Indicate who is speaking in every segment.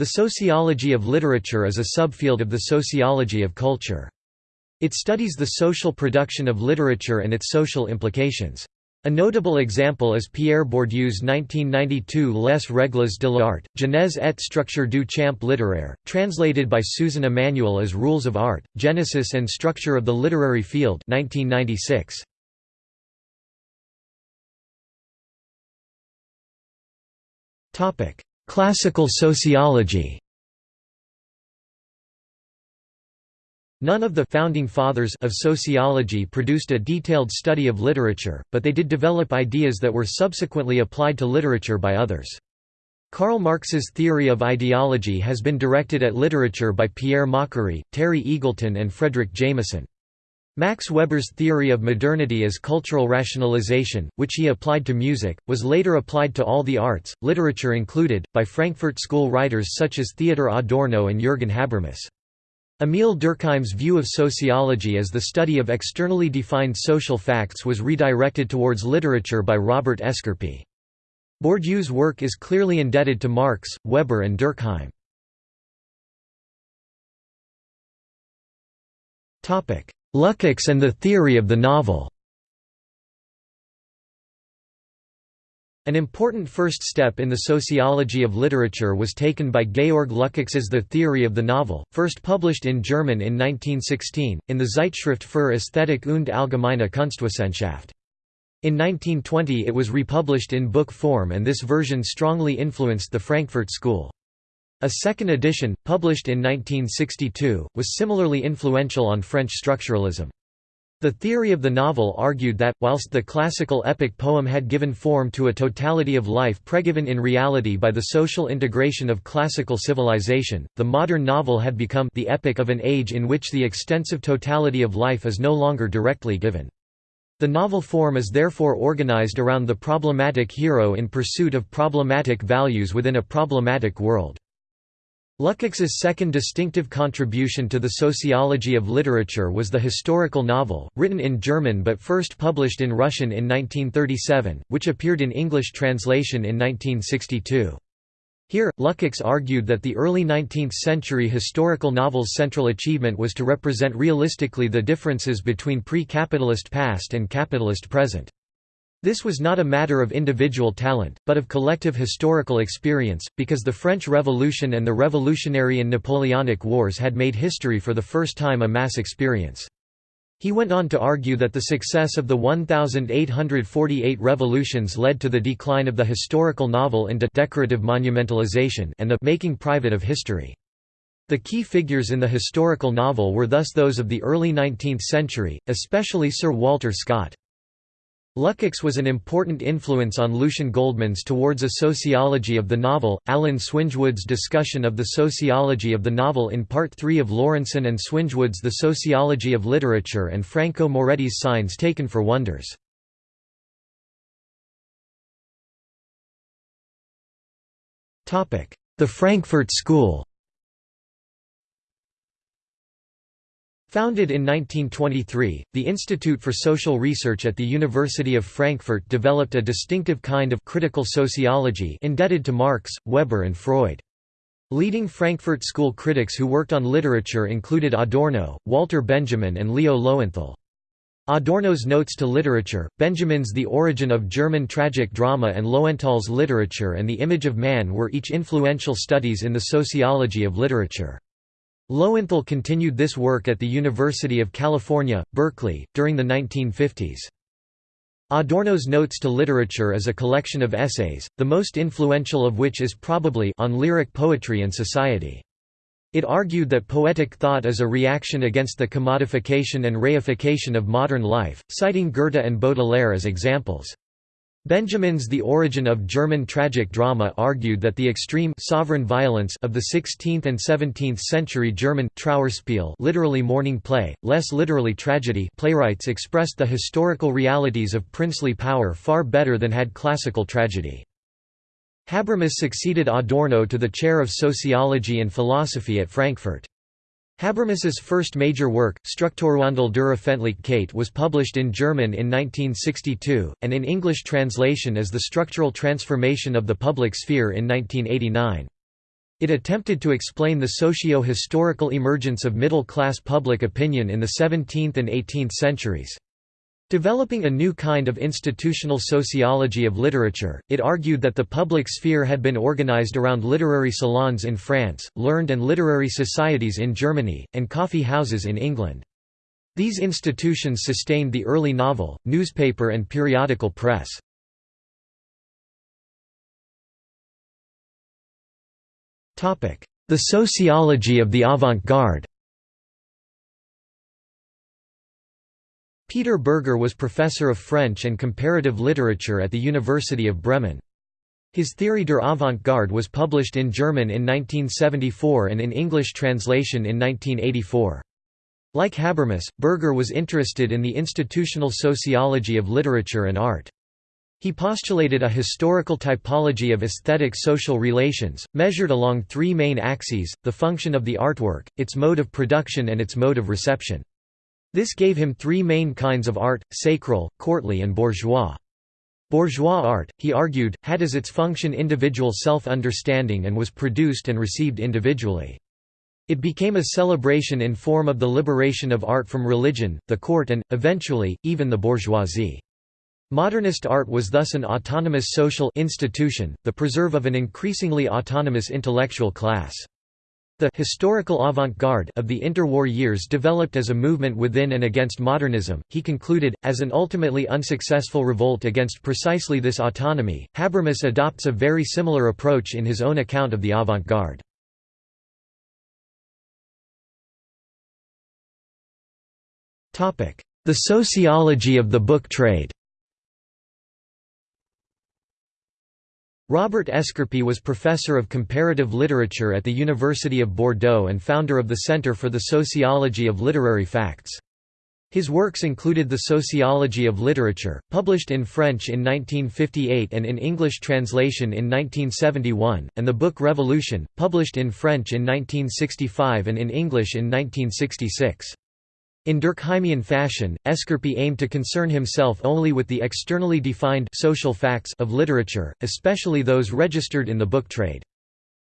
Speaker 1: The sociology of literature is a subfield of the sociology of culture. It studies the social production of literature and its social implications. A notable example is Pierre Bourdieu's 1992 Les règles de l'art, genèse et structure du champ littéraire, translated by Susan Emanuel as Rules of Art, Genesis and Structure of the Literary Field 1996. Classical sociology None of the founding fathers of sociology produced a detailed study of literature, but they did develop ideas that were subsequently applied to literature by others. Karl Marx's theory of ideology has been directed at literature by Pierre Macherey, Terry Eagleton and Fredric Jameson. Max Weber's theory of modernity as cultural rationalization, which he applied to music, was later applied to all the arts, literature included, by Frankfurt School writers such as Theodor Adorno and Jürgen Habermas. Émile Durkheim's view of sociology as the study of externally defined social facts was redirected towards literature by Robert Escarpit. Bourdieu's work is clearly indebted to Marx, Weber and Durkheim. Lukács and the theory of the novel An important first step in the sociology of literature was taken by Georg Lukács's The Theory of the Novel, first published in German in 1916, in the Zeitschrift für Ästhetik und Allgemeine Kunstwissenschaft. In 1920 it was republished in book form and this version strongly influenced the Frankfurt School. A second edition, published in 1962, was similarly influential on French structuralism. The theory of the novel argued that, whilst the classical epic poem had given form to a totality of life pregiven in reality by the social integration of classical civilization, the modern novel had become the epic of an age in which the extensive totality of life is no longer directly given. The novel form is therefore organized around the problematic hero in pursuit of problematic values within a problematic world. Lukács's second distinctive contribution to the sociology of literature was the historical novel, written in German but first published in Russian in 1937, which appeared in English translation in 1962. Here, Lukács argued that the early 19th-century historical novel's central achievement was to represent realistically the differences between pre-capitalist past and capitalist present. This was not a matter of individual talent, but of collective historical experience, because the French Revolution and the Revolutionary and Napoleonic Wars had made history for the first time a mass experience. He went on to argue that the success of the 1848 revolutions led to the decline of the historical novel into decorative monumentalization and the making private of history. The key figures in the historical novel were thus those of the early 19th century, especially Sir Walter Scott. Lukács was an important influence on Lucien Goldmann's Towards a Sociology of the Novel, Alan Swingewood's discussion of the sociology of the novel in Part 3 of Laurenson and Swingewood's The Sociology of Literature and Franco Moretti's Signs Taken for Wonders. The Frankfurt School Founded in 1923, the Institute for Social Research at the University of Frankfurt developed a distinctive kind of critical sociology indebted to Marx, Weber and Freud. Leading Frankfurt School critics who worked on literature included Adorno, Walter Benjamin and Leo Lowenthal. Adorno's Notes to Literature, Benjamin's The Origin of German Tragic Drama and Lowenthal's Literature and the Image of Man were each influential studies in the sociology of literature. Lowenthal continued this work at the University of California, Berkeley, during the 1950s. Adorno's Notes to Literature is a collection of essays, the most influential of which is probably On Lyric Poetry and Society. It argued that poetic thought is a reaction against the commodification and reification of modern life, citing Goethe and Baudelaire as examples. Benjamin's The Origin of German Tragic Drama argued that the extreme sovereign violence of the 16th and 17th century German Trauerspiel literally mourning play, less literally tragedy playwrights expressed the historical realities of princely power far better than had classical tragedy. Habermas succeeded Adorno to the chair of sociology and philosophy at Frankfurt. Habermas's first major work, Strukturwandel der Öffentlichkeit was published in German in 1962, and in English translation as The Structural Transformation of the Public Sphere in 1989. It attempted to explain the socio-historical emergence of middle-class public opinion in the 17th and 18th centuries. Developing a new kind of institutional sociology of literature, it argued that the public sphere had been organized around literary salons in France, learned and literary societies in Germany, and coffee houses in England. These institutions sustained the early novel, newspaper and periodical press. The sociology of the avant-garde Peter Bürger was professor of French and comparative literature at the University of Bremen. His theory der Avant-Garde was published in German in 1974 and in English translation in 1984. Like Habermas, Bürger was interested in the institutional sociology of literature and art. He postulated a historical typology of aesthetic social relations, measured along three main axes, the function of the artwork, its mode of production and its mode of reception. This gave him three main kinds of art, sacral, courtly and bourgeois. Bourgeois art, he argued, had as its function individual self-understanding and was produced and received individually. It became a celebration in form of the liberation of art from religion, the court and, eventually, even the bourgeoisie. Modernist art was thus an autonomous social institution, the preserve of an increasingly autonomous intellectual class. The historical avant-garde of the interwar years developed as a movement within and against modernism, he concluded, as an ultimately unsuccessful revolt against precisely this autonomy. Habermas adopts a very similar approach in his own account of the avant-garde. The sociology of the book trade Robert Escarpit was professor of comparative literature at the University of Bordeaux and founder of the Centre for the Sociology of Literary Facts. His works included The Sociology of Literature, published in French in 1958 and in English translation in 1971, and the book Revolution, published in French in 1965 and in English in 1966. In Durkheimian fashion, Escarpit aimed to concern himself only with the externally defined social facts of literature, especially those registered in the book trade.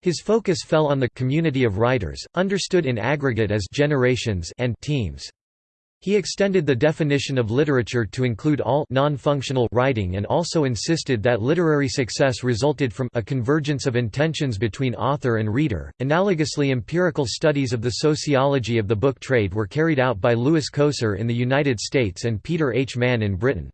Speaker 1: His focus fell on the community of writers, understood in aggregate as generations and teams. He extended the definition of literature to include all non-functional writing and also insisted that literary success resulted from a convergence of intentions between author and reader. Analogously, empirical studies of the sociology of the book trade were carried out by Lewis Coser in the United States and Peter H. Mann in Britain.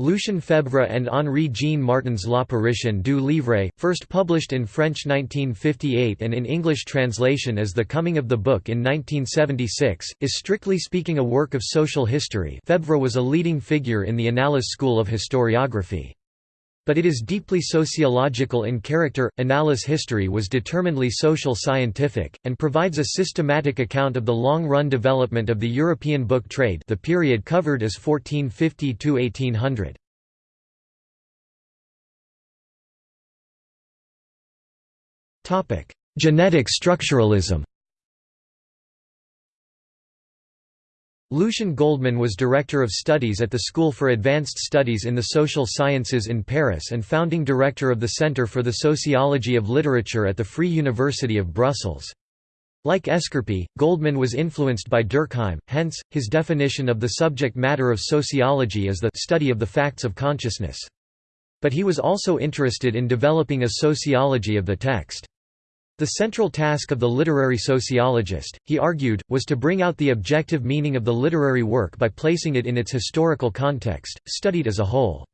Speaker 1: Lucien Febvre and Henri-Jean Martin's L'apparition du livre, first published in French 1958 and in English translation as The Coming of the Book in 1976, is strictly speaking a work of social history Febvre was a leading figure in the Annales school of historiography. But it is deeply sociological in character. Annales history was determinedly social scientific, and provides a systematic account of the long-run development of the European book trade the period covered as 1450 to 1800. Genetic structuralism Lucien Goldmann was Director of Studies at the School for Advanced Studies in the Social Sciences in Paris and founding director of the Centre for the Sociology of Literature at the Free University of Brussels. Like Escarpit, Goldmann was influenced by Durkheim, hence, his definition of the subject matter of sociology as the study of the facts of consciousness. But he was also interested in developing a sociology of the text. The central task of the literary sociologist, he argued, was to bring out the objective meaning of the literary work by placing it in its historical context, studied as a whole.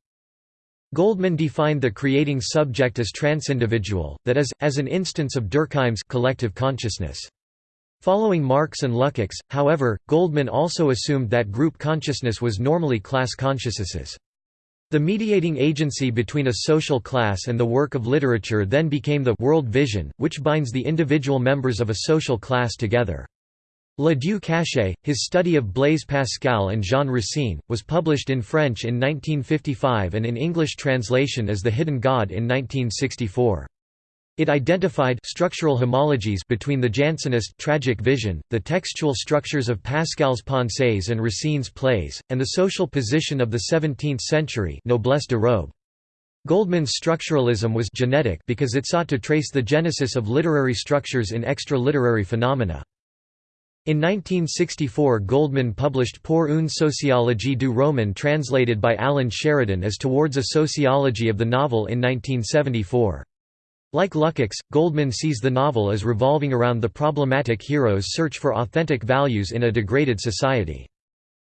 Speaker 1: Goldmann defined the creating subject as transindividual, that is, as an instance of Durkheim's collective consciousness. Following Marx and Lukács, however, Goldmann also assumed that group consciousness was normally class consciousnesses. The mediating agency between a social class and the work of literature then became the world vision, which binds the individual members of a social class together. Le Dieu caché, his study of Blaise Pascal and Jean Racine, was published in French in 1955 and in English translation as The Hidden God in 1964. It identified structural homologies between the Jansenist tragic vision, the textual structures of Pascal's Pensées and Racine's plays, and the social position of the 17th century noblesse de robe. Goldmann's structuralism was genetic because it sought to trace the genesis of literary structures in extra-literary phenomena. In 1964 Goldmann published Pour une sociologie du roman translated by Alan Sheridan as Towards a Sociology of the Novel in 1974. Like Lukács, Goldmann sees the novel as revolving around the problematic hero's search for authentic values in a degraded society.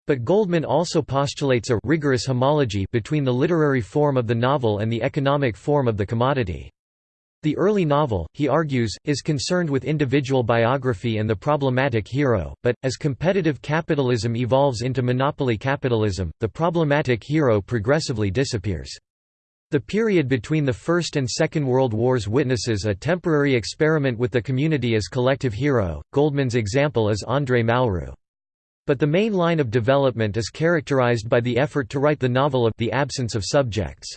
Speaker 1: But Goldmann also postulates a rigorous homology between the literary form of the novel and the economic form of the commodity. The early novel, he argues, is concerned with individual biography and the problematic hero, but, as competitive capitalism evolves into monopoly capitalism, the problematic hero progressively disappears. The period between the First and Second World Wars witnesses a temporary experiment with the community as collective hero. Goldmann's example is André Malraux. But the main line of development is characterized by the effort to write the novel of the absence of subjects.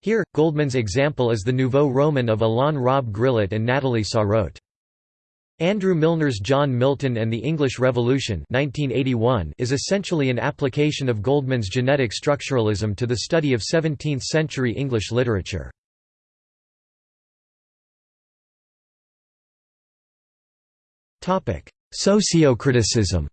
Speaker 1: Here, Goldmann's example is the Nouveau Roman of Alain Robbe-Grillet and Nathalie Sarraute. Andrew Milner's John Milton and the English Revolution 1981 is essentially an application of Goldmann's genetic structuralism to the study of 17th-century English literature. Sociocriticism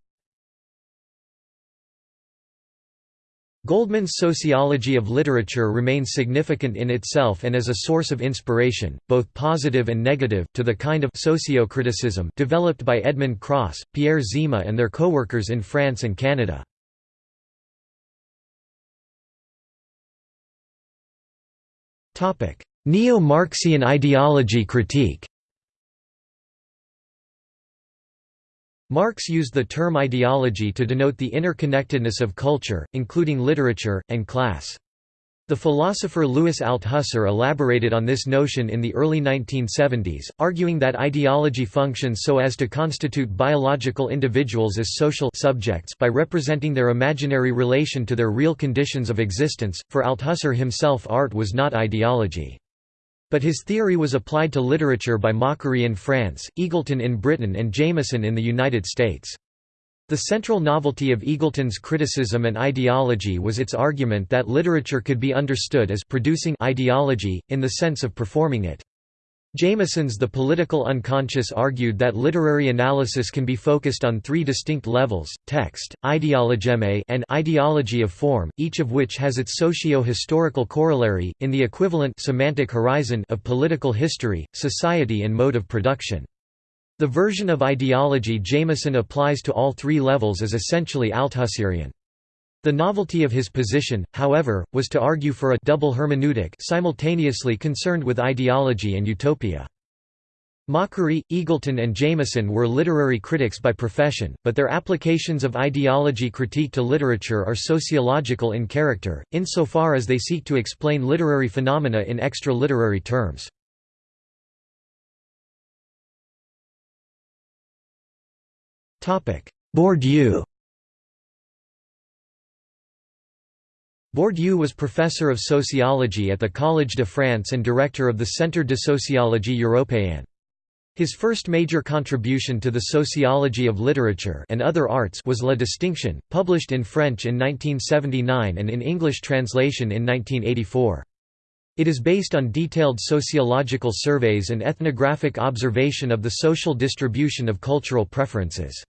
Speaker 1: Goldmann's sociology of literature remains significant in itself and as a source of inspiration, both positive and negative, to the kind of sociocriticism developed by Edmond Cros, Pierre Zima and their co-workers in France and Canada. Neo-Marxian ideology critique Marx used the term ideology to denote the interconnectedness of culture, including literature, and class. The philosopher Louis Althusser elaborated on this notion in the early 1970s, arguing that ideology functions so as to constitute biological individuals as social subjects by representing their imaginary relation to their real conditions of existence. For Althusser himself, art was not ideology. But his theory was applied to literature by Macherey in France, Eagleton in Britain and Jameson in the United States. The central novelty of Eagleton's criticism and ideology was its argument that literature could be understood as producing ideology, in the sense of performing it. Jameson's The Political Unconscious argued that literary analysis can be focused on three distinct levels, text, ideologeme and ideology of form, each of which has its socio-historical corollary, in the equivalent semantic horizon of political history, society and mode of production. The version of ideology Jameson applies to all three levels is essentially Althusserian. The novelty of his position, however, was to argue for a double hermeneutic simultaneously concerned with ideology and utopia. Macherey, Eagleton and Jameson were literary critics by profession, but their applications of ideology critique to literature are sociological in character, insofar as they seek to explain literary phenomena in extra-literary terms. Bourdieu Bourdieu was professor of sociology at the Collège de France and director of the Centre de sociologie européenne. His first major contribution to the sociology of literature and other arts was La Distinction, published in French in 1979 and in English translation in 1984. It is based on detailed sociological surveys and ethnographic observation of the social distribution of cultural preferences.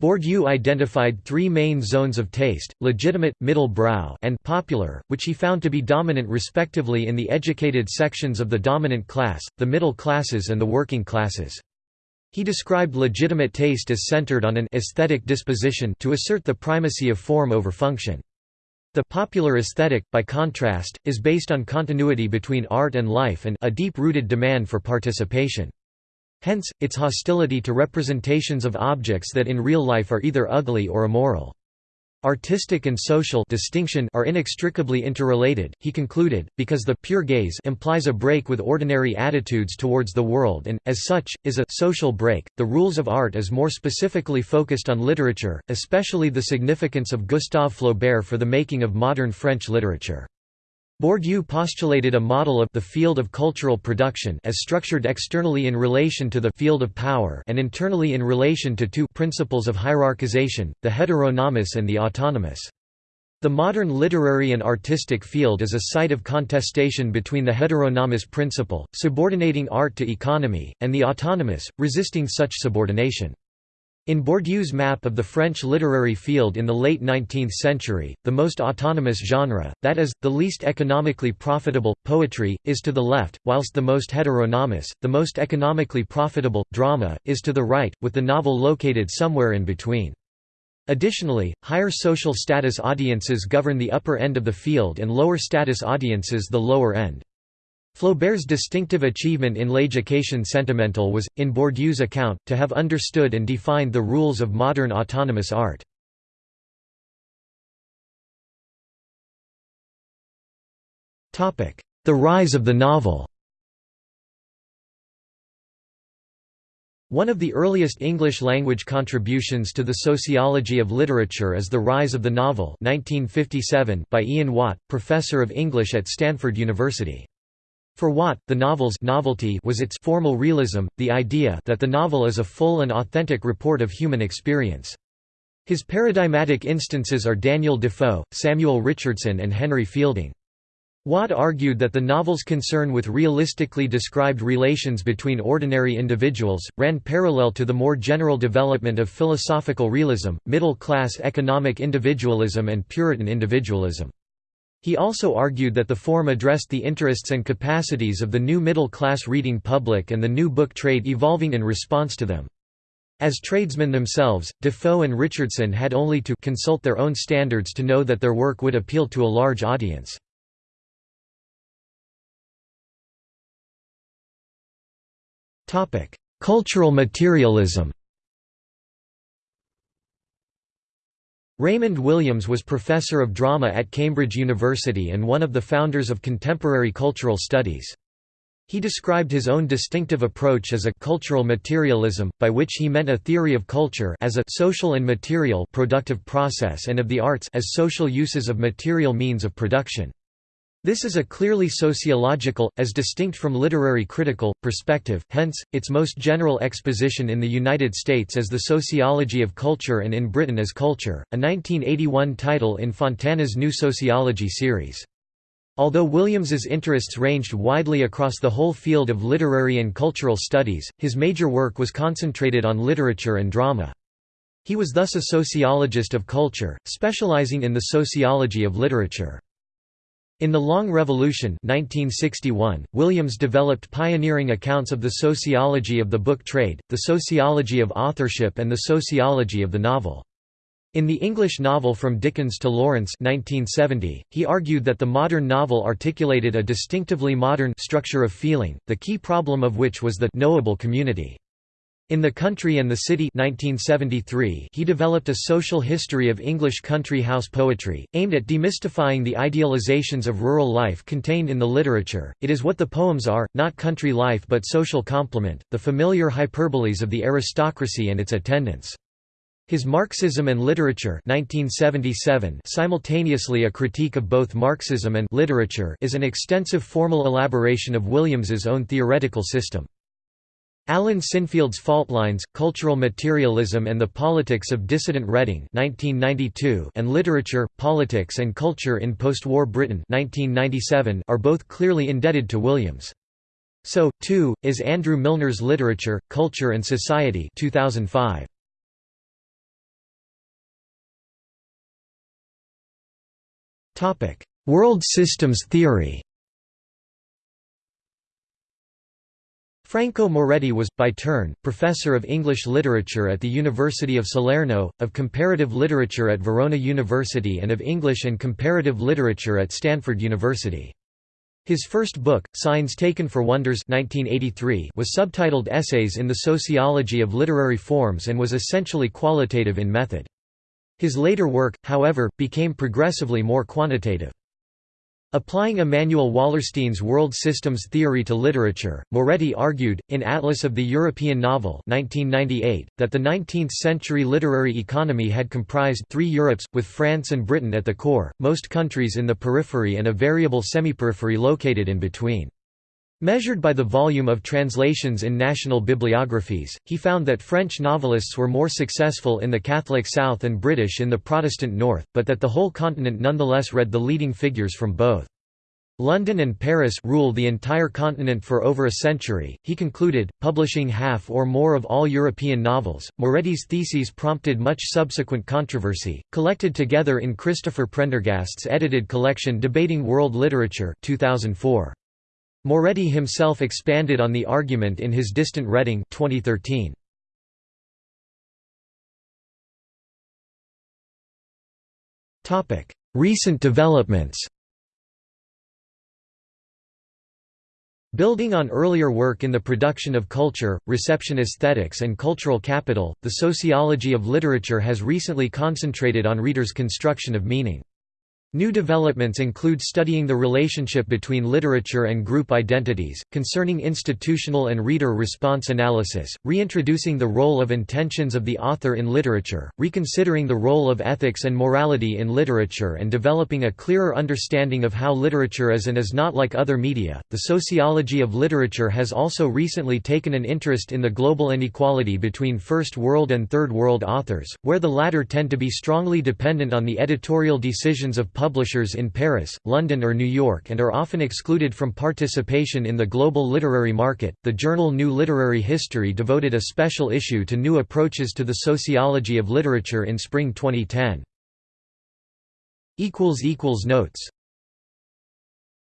Speaker 1: Bourdieu identified three main zones of taste, legitimate, middle brow and popular, which he found to be dominant respectively in the educated sections of the dominant class, the middle classes and the working classes. He described legitimate taste as centered on an aesthetic disposition to assert the primacy of form over function. The popular aesthetic, by contrast, is based on continuity between art and life and a deep-rooted demand for participation. Hence, its hostility to representations of objects that in real life are either ugly or immoral. Artistic and social distinction are inextricably interrelated, he concluded, because the pure gaze implies a break with ordinary attitudes towards the world and, as such, is a social break. The rules of art is more specifically focused on literature, especially the significance of Gustave Flaubert for the making of modern French literature. Bourdieu postulated a model of the field of cultural production as structured externally in relation to the field of power and internally in relation to two principles of hierarchization, the heteronomous and the autonomous. The modern literary and artistic field is a site of contestation between the heteronomous principle, subordinating art to economy, and the autonomous, resisting such subordination. In Bourdieu's map of the French literary field in the late 19th century, the most autonomous genre, that is, the least economically profitable, poetry, is to the left, whilst the most heteronomous, the most economically profitable, drama, is to the right, with the novel located somewhere in between. Additionally, higher social status audiences govern the upper end of the field and lower status audiences the lower end. Flaubert's distinctive achievement in L'éducation sentimentale was, in Bourdieu's account, to have understood and defined the rules of modern autonomous art. The rise of the novel One of the earliest English-language contributions to the sociology of literature is The Rise of the Novel 1957 by Ian Watt, professor of English at Stanford University. For Watt, the novel's novelty was its formal realism, the idea that the novel is a full and authentic report of human experience. His paradigmatic instances are Daniel Defoe, Samuel Richardson and Henry Fielding. Watt argued that the novel's concern with realistically described relations between ordinary individuals, ran parallel to the more general development of philosophical realism, middle-class economic individualism and Puritan individualism. He also argued that the form addressed the interests and capacities of the new middle-class reading public and the new book trade evolving in response to them. As tradesmen themselves, Defoe and Richardson had only to consult their own standards to know that their work would appeal to a large audience. Cultural materialism. Raymond Williams was professor of drama at Cambridge University and one of the founders of contemporary cultural studies. He described his own distinctive approach as a cultural materialism, by which he meant a theory of culture as a social and material productive process and of the arts as social uses of material means of production. This is a clearly sociological, as distinct from literary critical, perspective, hence, its most general exposition in the United States as The Sociology of Culture and in Britain as Culture, a 1981 title in Fontana's New Sociology series. Although Williams's interests ranged widely across the whole field of literary and cultural studies, his major work was concentrated on literature and drama. He was thus a sociologist of culture, specializing in the sociology of literature. In The Long Revolution 1961, Williams developed pioneering accounts of the sociology of the book trade, the sociology of authorship and the sociology of the novel. In the English novel From Dickens to Lawrence 1970, he argued that the modern novel articulated a distinctively modern structure of feeling, the key problem of which was the knowable community. In The Country and the City 1973, he developed a social history of English country house poetry, aimed at demystifying the idealizations of rural life contained in the literature. It is what the poems are, not country life but social complement, the familiar hyperboles of the aristocracy and its attendants. His Marxism and Literature 1977, simultaneously a critique of both Marxism and literature is an extensive formal elaboration of Williams's own theoretical system. Alan Sinfield's Fault Lines, Cultural Materialism and the Politics of Dissident Reading 1992 and Literature, Politics and Culture in Post-War Britain 1997 are both clearly indebted to Williams. So, too, is Andrew Milner's Literature, Culture and Society 2005. World systems theory Franco Moretti was, by turn, professor of English literature at the University of Salerno, of comparative literature at Verona University and of English and comparative literature at Stanford University. His first book, Signs Taken for Wonders 1983, was subtitled Essays in the Sociology of Literary Forms and was essentially qualitative in method. His later work, however, became progressively more quantitative. Applying Immanuel Wallerstein's world systems theory to literature, Moretti argued, in Atlas of the European Novel 1998, that the 19th-century literary economy had comprised three Europes, with France and Britain at the core, most countries in the periphery and a variable semi-periphery located in between. Measured by the volume of translations in national bibliographies, he found that French novelists were more successful in the Catholic South and British in the Protestant North, but that the whole continent nonetheless read the leading figures from both. London and Paris rule the entire continent for over a century, he concluded, publishing half or more of all European novels. Moretti's theses prompted much subsequent controversy, collected together in Christopher Prendergast's edited collection Debating World Literature 2004. Moretti himself expanded on the argument in his Distant Reading 2013. Recent developments Building on earlier work in the production of culture, reception aesthetics and cultural capital, the sociology of literature has recently concentrated on readers' construction of meaning. New developments include studying the relationship between literature and group identities, concerning institutional and reader response analysis, reintroducing the role of intentions of the author in literature, reconsidering the role of ethics and morality in literature, and developing a clearer understanding of how literature is and is not like other media. The sociology of literature has also recently taken an interest in the global inequality between First World and Third World authors, where the latter tend to be strongly dependent on the editorial decisions of publishers in Paris, London, or New York and are often excluded from participation in the global literary market. The journal New Literary History devoted a special issue to new approaches to the sociology of literature in spring 2010. Notes